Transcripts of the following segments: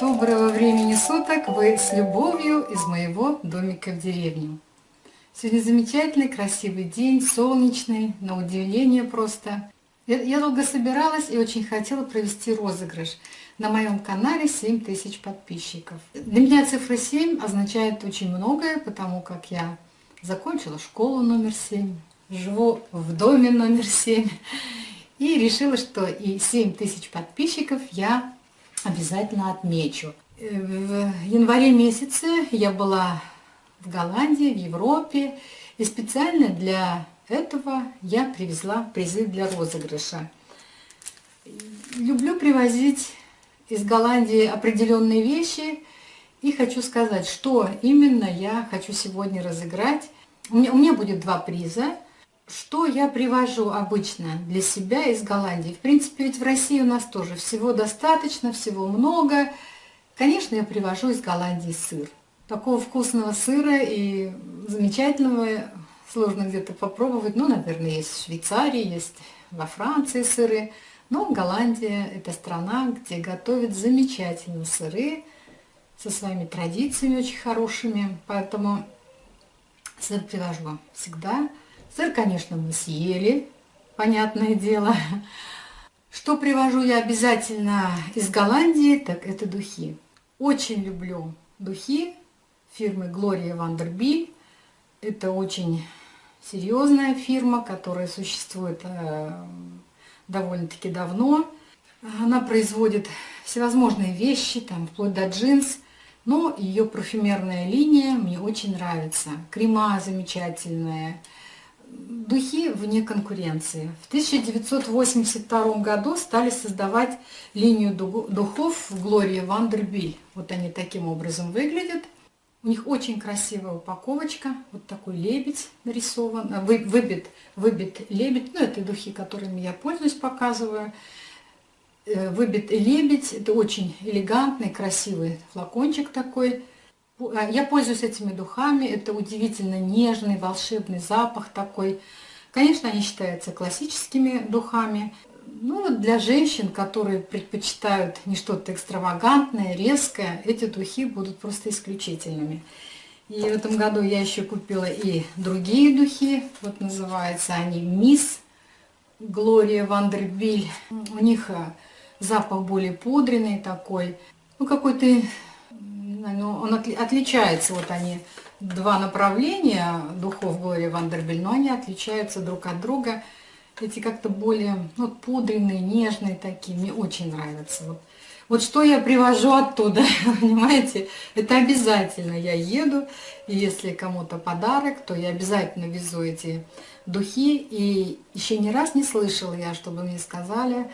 Доброго времени суток! Вы с любовью из моего домика в деревню. Сегодня замечательный, красивый день, солнечный, на удивление просто. Я долго собиралась и очень хотела провести розыгрыш. На моем канале 7 тысяч подписчиков. Для меня цифра 7 означает очень многое, потому как я закончила школу номер 7, живу в доме номер 7 и решила, что и 7 тысяч подписчиков я обязательно отмечу. Э, в январе месяце я была в Голландии, в Европе, и специально для этого я привезла призы для розыгрыша. Люблю привозить из Голландии определенные вещи, и хочу сказать, что именно я хочу сегодня разыграть. У меня, у меня будет два приза. Что я привожу обычно для себя из Голландии? В принципе, ведь в России у нас тоже всего достаточно, всего много. Конечно, я привожу из Голландии сыр. Такого вкусного сыра и замечательного сложно где-то попробовать. Ну, наверное, есть в Швейцарии, есть во Франции сыры. Но Голландия – это страна, где готовят замечательные сыры со своими традициями очень хорошими. Поэтому сыр привожу всегда. Сыр, конечно, мы съели, понятное дело. Что привожу я обязательно из Голландии, так это духи. Очень люблю духи фирмы Gloria Vanderbilt. Это очень серьезная фирма, которая существует э, довольно-таки давно. Она производит всевозможные вещи, там, вплоть до джинс, но ее парфюмерная линия мне очень нравится. Крема замечательные, духи вне конкуренции. В 1982 году стали создавать линию духов в Глории Вандербиль. Вот они таким образом выглядят. У них очень красивая упаковочка. Вот такой лебедь нарисован, а, выбит, выбит лебедь. Ну, это духи, которыми я пользуюсь, показываю. Э, выбит лебедь. Это очень элегантный, красивый флакончик такой. А, я пользуюсь этими духами, это удивительно нежный, волшебный запах такой. Конечно, они считаются классическими духами. Ну для женщин, которые предпочитают не что-то экстравагантное, резкое, эти духи будут просто исключительными. И в этом году я еще купила и другие духи. Вот называются они Мисс Глория Вандербиль. У них а, запах более пудренный такой. Ну какой-то но он отличается, вот они, два направления духов Глория Вандербель, но они отличаются друг от друга. Эти как-то более ну, пудренные, нежные такие, мне очень нравятся. Вот, вот что я привожу оттуда, понимаете, это обязательно я еду, и если кому-то подарок, то я обязательно везу эти духи, и еще ни раз не слышала я, чтобы мне сказали,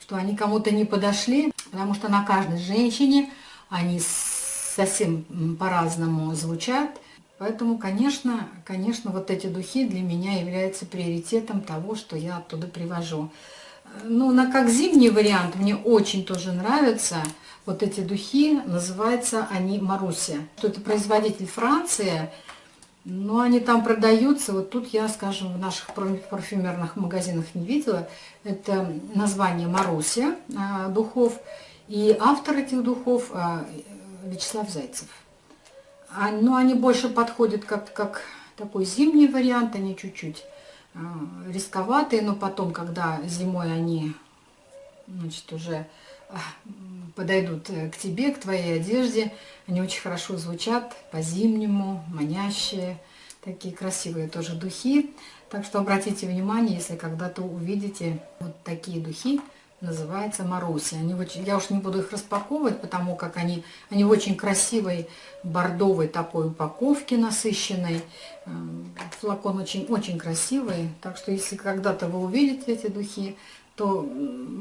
что они кому-то не подошли, потому что на каждой женщине они совсем по-разному звучат. Поэтому, конечно, конечно, вот эти духи для меня являются приоритетом того, что я оттуда привожу. Ну, на как зимний вариант мне очень тоже нравятся вот эти духи, называются они Маруся. Что это производитель Франции, но они там продаются, вот тут я, скажем, в наших парфюмерных магазинах не видела. Это название Маруся а, духов, и автор этих духов а, Вячеслав Зайцев. А, ну, они больше подходят как, как такой зимний вариант, они чуть-чуть э, рисковатые, но потом, когда зимой они значит, уже э, подойдут э, к тебе, к твоей одежде, они очень хорошо звучат по-зимнему, манящие, такие красивые тоже духи. Так что обратите внимание, если когда-то увидите вот такие духи, называется Маруся. Они я уж не буду их распаковывать, потому как они, они в очень красивой бордовой такой упаковке насыщенной. Эм, флакон очень, очень красивый, так что если когда-то вы увидите эти духи, то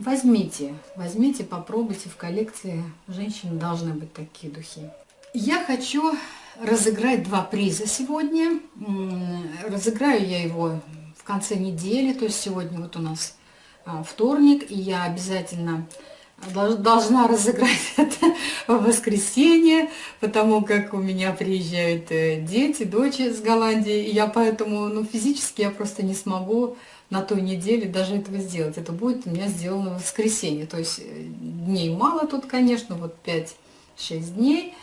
возьмите, возьмите, попробуйте в коллекции. Женщины должны быть такие духи. Я хочу разыграть два приза сегодня. Разыграю я его в конце недели, то есть сегодня вот у нас вторник, и я обязательно должна разыграть это в воскресенье, потому как у меня приезжают э, дети, дочь из Голландии, и я поэтому, ну, физически я просто не смогу на той неделе даже этого сделать. Это будет у меня сделано в воскресенье, то есть э, дней мало тут, конечно, вот 5 6 дней.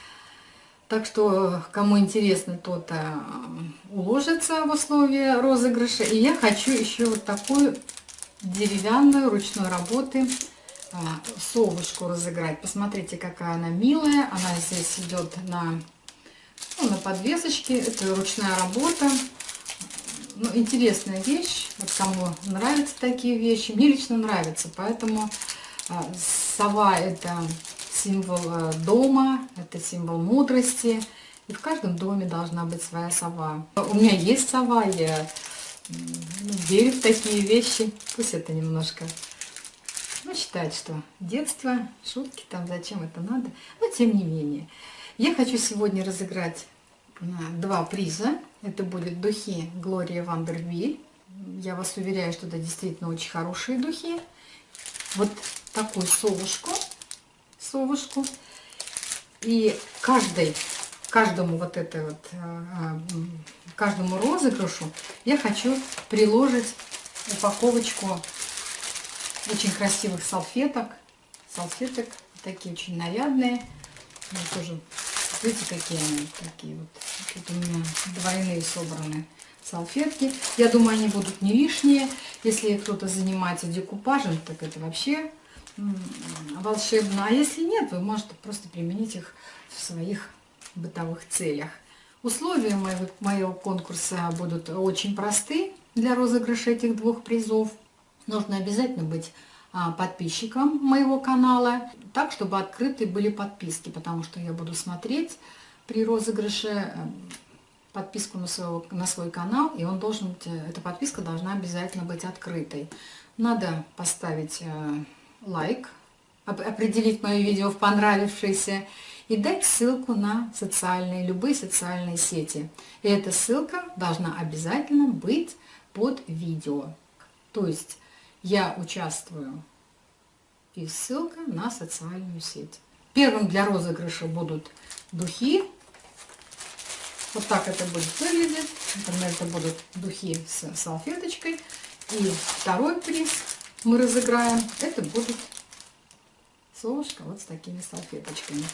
Так что, кому интересно, тот э, уложится в условия розыгрыша. И я хочу еще вот такую деревянную ручной работы э, совушку разыграть. Посмотрите, какая она милая. Она здесь идет на, ну, на подвесочке. Это ручная работа. Ну, интересная вещь. Вот кому нравятся такие вещи. Мне лично нравится. Поэтому э, сова это символ э, дома, это символ мудрости. И в каждом доме должна быть своя сова. У меня есть сова, я ну, верю в такие вещи. Пусть это немножко ну, считает, что детство, шутки там, зачем это надо. Но тем не менее. Я хочу сегодня разыграть два приза. Это будут духи Глория Вандервиль. Я вас уверяю, что это действительно очень хорошие духи. Вот такую совушку совушку. И каждый, каждому вот это вот, э, э, каждому розыгрышу я хочу приложить упаковочку очень красивых салфеток. Салфеток такие очень нарядные. Ну, тоже, видите, какие они, такие вот. Тут у меня двойные собраны салфетки. Я думаю, они будут не лишние. Если кто-то занимается декупажем, так это вообще волшебно. А если нет, вы можете просто применить их в своих бытовых целях. Условия моего, моего конкурса будут очень просты для розыгрыша этих двух призов. Нужно обязательно быть а, подписчиком моего канала, так, чтобы открыты были подписки, потому что я буду смотреть при розыгрыше э, подписку на, своего, на свой канал, и он должен быть, э, эта подписка должна обязательно быть открытой. Надо поставить э, лайк, определить мое видео в понравившееся и дать ссылку на социальные, любые социальные сети. И эта ссылка должна обязательно быть под видео. То есть я участвую и ссылка на социальную сеть. Первым для розыгрыша будут духи. Вот так это будет выглядеть. Это будут духи с салфеточкой. И второй приз мы разыграем, это будет совушка вот с такими салфеточками.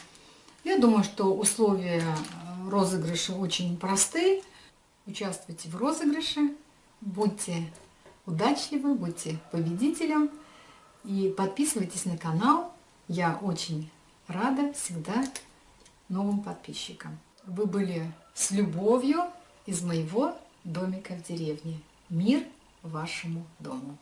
Я думаю, что условия э, розыгрыша очень простые. Участвуйте в розыгрыше, будьте удачливы, будьте победителем и подписывайтесь на канал. Я очень рада всегда новым подписчикам. Вы были с любовью из моего домика в деревне. Мир вашему дому!